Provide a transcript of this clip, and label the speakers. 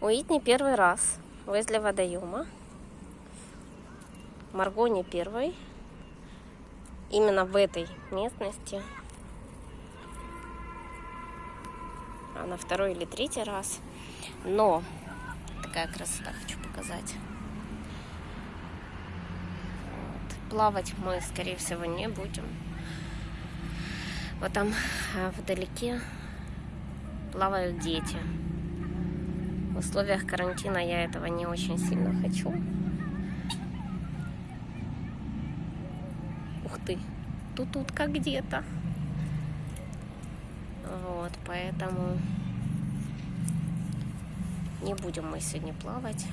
Speaker 1: Уитни первый раз возле водоема. Марго не первый. Именно в этой местности. Она второй или третий раз. Но такая красота хочу показать. Плавать мы, скорее всего, не будем. Вот там а, вдалеке плавают дети. В условиях карантина я этого не очень сильно хочу. Ух ты, тут утка где-то. Вот, поэтому не будем мы сегодня плавать.